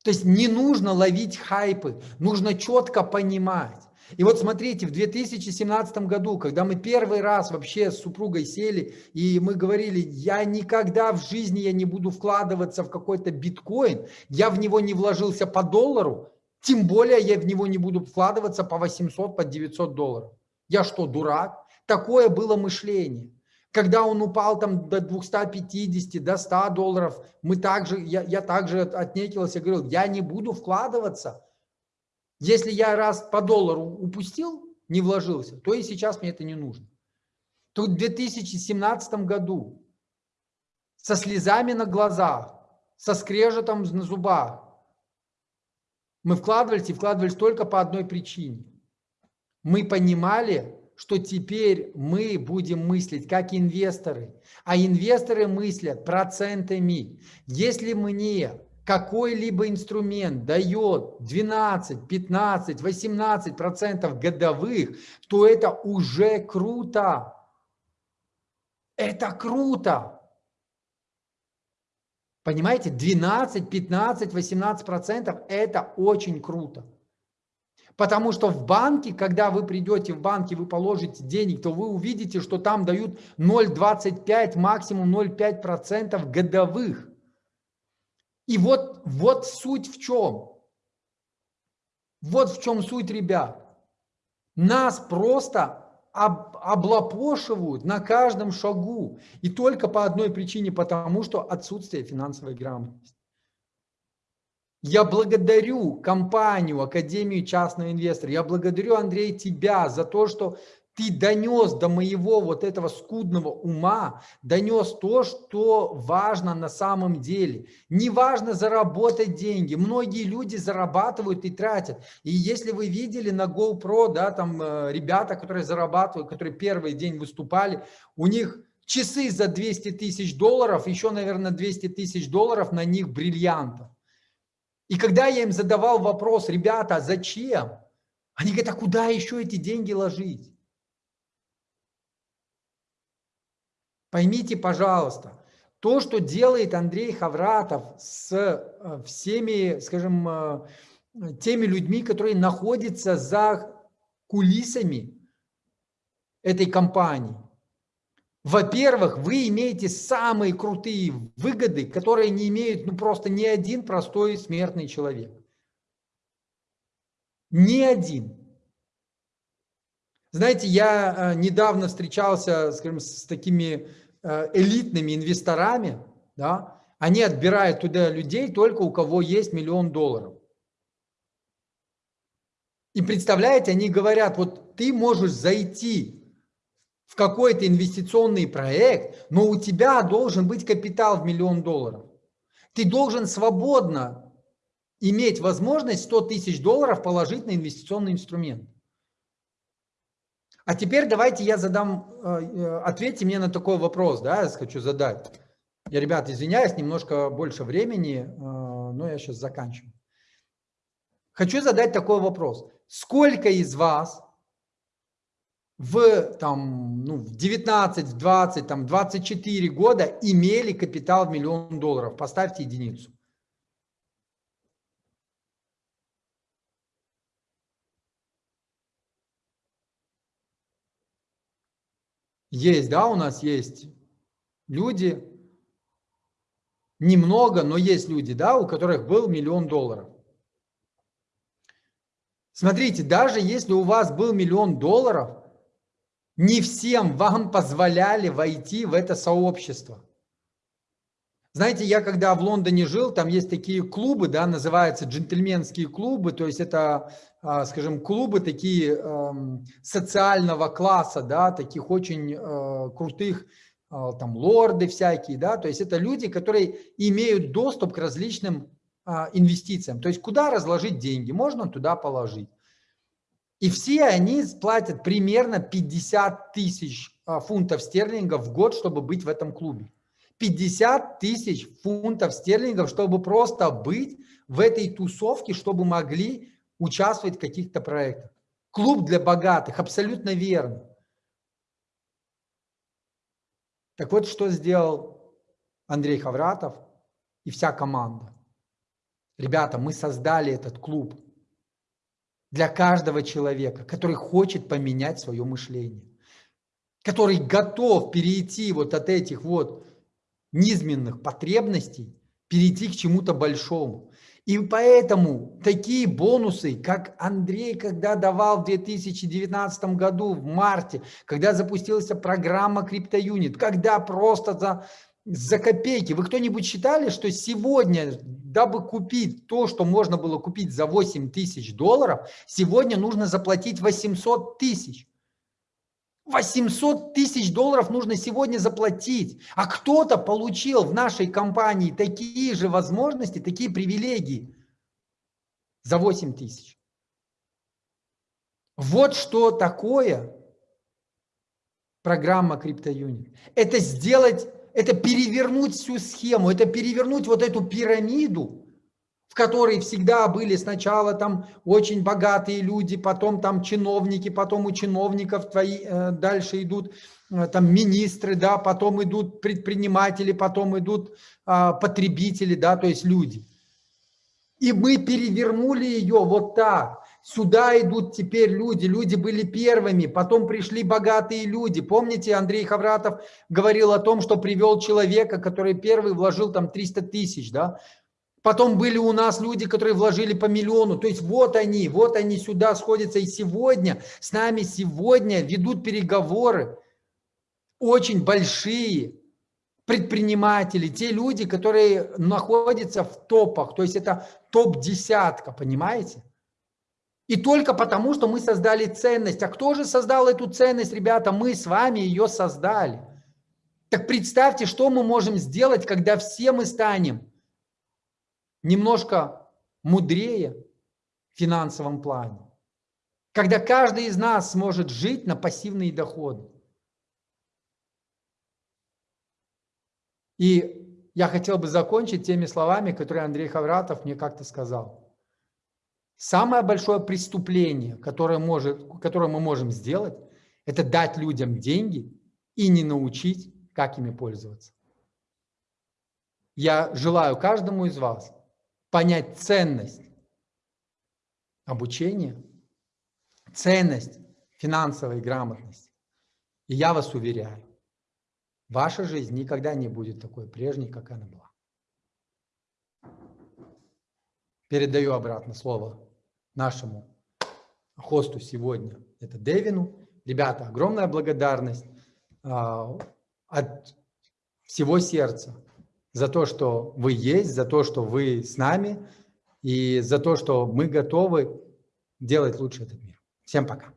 Speaker 3: То есть не нужно ловить хайпы, нужно четко понимать. И вот смотрите, в 2017 году, когда мы первый раз вообще с супругой сели, и мы говорили, я никогда в жизни я не буду вкладываться в какой-то биткоин, я в него не вложился по доллару, тем более я в него не буду вкладываться по 800, по 900 долларов. Я что, дурак? Такое было мышление. Когда он упал там до 250, до 100 долларов, мы также, я, я также отнекился, говорил, я не буду вкладываться. Если я раз по доллару упустил, не вложился, то и сейчас мне это не нужно. Тут в 2017 году со слезами на глазах, со скрежетом на зубах мы вкладывались и вкладывались только по одной причине. Мы понимали, что теперь мы будем мыслить как инвесторы, а инвесторы мыслят процентами. Если мне какой-либо инструмент дает 12, 15, 18 процентов годовых, то это уже круто. Это круто. Понимаете, 12, 15, 18 процентов – это очень круто. Потому что в банке, когда вы придете в банк и вы положите денег, то вы увидите, что там дают 0,25, максимум 0,5 процентов годовых. И вот, вот суть в чем. Вот в чем суть, ребят. Нас просто об, облапошивают на каждом шагу. И только по одной причине, потому что отсутствие финансовой грамотности. Я благодарю компанию, Академию частного инвестора, я благодарю, Андрей, тебя за то, что ты донес до моего вот этого скудного ума, донес то, что важно на самом деле. Не важно заработать деньги. Многие люди зарабатывают и тратят. И если вы видели на GoPro, да, там э, ребята, которые зарабатывают, которые первый день выступали, у них часы за 200 тысяч долларов, еще, наверное, 200 тысяч долларов на них бриллиантов. И когда я им задавал вопрос, ребята, зачем? Они говорят, а куда еще эти деньги ложить? Поймите, пожалуйста, то, что делает Андрей Хавратов с э, всеми, скажем, э, теми людьми, которые находятся за кулисами этой компании. Во-первых, вы имеете самые крутые выгоды, которые не имеют ну, просто ни один простой смертный человек. Ни один. Знаете, я э, недавно встречался, скажем, с такими Э, элитными инвесторами, да, они отбирают туда людей только у кого есть миллион долларов. И представляете, они говорят, вот ты можешь зайти в какой-то инвестиционный проект, но у тебя должен быть капитал в миллион долларов. Ты должен свободно иметь возможность 100 тысяч долларов положить на инвестиционный инструмент. А теперь давайте я задам, э, э, ответьте мне на такой вопрос, да, я хочу задать. Я, ребят, извиняюсь, немножко больше времени, э, но я сейчас заканчиваю. Хочу задать такой вопрос. Сколько из вас в, там, ну, в 19, 20, там, 24 года имели капитал в миллион долларов? Поставьте единицу. Есть, да, у нас есть люди, немного, но есть люди, да, у которых был миллион долларов. Смотрите, даже если у вас был миллион долларов, не всем вам позволяли войти в это сообщество. Знаете, я когда в Лондоне жил, там есть такие клубы, да, называются джентльменские клубы, то есть это, а, скажем, клубы такие эм, социального класса, да, таких очень э, крутых, э, там, лорды всякие, да, то есть это люди, которые имеют доступ к различным а, инвестициям, то есть куда разложить деньги, можно туда положить. И все они платят примерно 50 тысяч а, фунтов стерлингов в год, чтобы быть в этом клубе. 50 тысяч фунтов стерлингов, чтобы просто быть в этой тусовке, чтобы могли участвовать в каких-то проектах. Клуб для богатых, абсолютно верно. Так вот, что сделал Андрей Хавратов и вся команда. Ребята, мы создали этот клуб для каждого человека, который хочет поменять свое мышление, который готов перейти вот от этих вот низменных потребностей перейти к чему-то большому. И поэтому такие бонусы, как Андрей, когда давал в 2019 году, в марте, когда запустилась программа CryptoUnit, когда просто за за копейки. Вы кто-нибудь считали, что сегодня, дабы купить то, что можно было купить за 8 тысяч долларов, сегодня нужно заплатить 800 тысяч? 800 тысяч долларов нужно сегодня заплатить. А кто-то получил в нашей компании такие же возможности, такие привилегии за 8 тысяч. Вот что такое программа CryptoUnit. Это сделать, это перевернуть всю схему, это перевернуть вот эту пирамиду, в которой всегда были сначала там очень богатые люди, потом там чиновники, потом у чиновников твои э, дальше идут э, там министры, да, потом идут предприниматели, потом идут э, потребители, да, то есть люди. И мы перевернули ее вот так. Сюда идут теперь люди, люди были первыми, потом пришли богатые люди. Помните, Андрей Хавратов говорил о том, что привел человека, который первый вложил там 300 тысяч, да, Потом были у нас люди, которые вложили по миллиону. То есть вот они, вот они сюда сходятся. И сегодня, с нами сегодня ведут переговоры очень большие предприниматели, те люди, которые находятся в топах. То есть это топ-десятка, понимаете? И только потому, что мы создали ценность. А кто же создал эту ценность, ребята? Мы с вами ее создали. Так представьте, что мы можем сделать, когда все мы станем немножко мудрее в финансовом плане. Когда каждый из нас сможет жить на пассивные доходы. И я хотел бы закончить теми словами, которые Андрей Хавратов мне как-то сказал. Самое большое преступление, которое, может, которое мы можем сделать, это дать людям деньги и не научить, как ими пользоваться. Я желаю каждому из вас понять ценность обучения, ценность финансовой грамотности. И я вас уверяю, ваша жизнь никогда не будет такой прежней, как она была. Передаю обратно слово нашему хосту сегодня, это Дэвину. Ребята, огромная благодарность а, от всего сердца за то, что вы есть, за то, что вы с нами и за то, что мы готовы делать лучше этот мир. Всем пока.